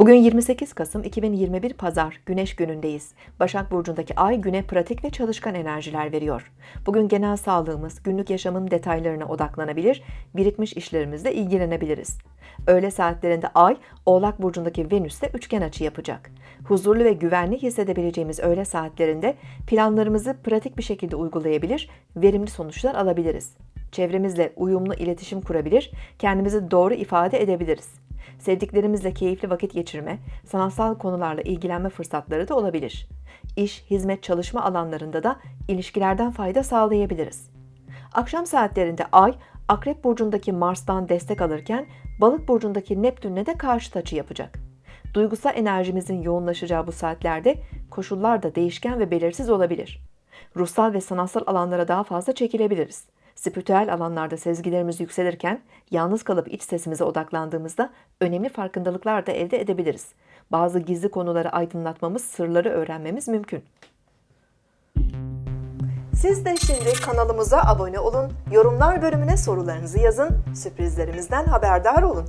Bugün 28 Kasım 2021 Pazar Güneş günündeyiz. Başak Burcu'ndaki ay güne pratik ve çalışkan enerjiler veriyor. Bugün genel sağlığımız, günlük yaşamın detaylarına odaklanabilir, birikmiş işlerimizle ilgilenebiliriz. Öğle saatlerinde ay Oğlak Burcu'ndaki Venüs'te üçgen açı yapacak. Huzurlu ve güvenli hissedebileceğimiz öğle saatlerinde planlarımızı pratik bir şekilde uygulayabilir, verimli sonuçlar alabiliriz. Çevremizle uyumlu iletişim kurabilir, kendimizi doğru ifade edebiliriz. Sevdiklerimizle keyifli vakit geçirme, sanatsal konularla ilgilenme fırsatları da olabilir. İş, hizmet, çalışma alanlarında da ilişkilerden fayda sağlayabiliriz. Akşam saatlerinde Ay, Akrep Burcu'ndaki Mars'tan destek alırken Balık Burcu'ndaki Neptün'le de karşı açı yapacak. Duygusal enerjimizin yoğunlaşacağı bu saatlerde koşullar da değişken ve belirsiz olabilir. Ruhsal ve sanatsal alanlara daha fazla çekilebiliriz. Spiritüel alanlarda sezgilerimiz yükselirken yalnız kalıp iç sesimize odaklandığımızda önemli farkındalıklar da elde edebiliriz. Bazı gizli konuları aydınlatmamız, sırları öğrenmemiz mümkün. Siz de şimdi kanalımıza abone olun, yorumlar bölümüne sorularınızı yazın, sürprizlerimizden haberdar olun.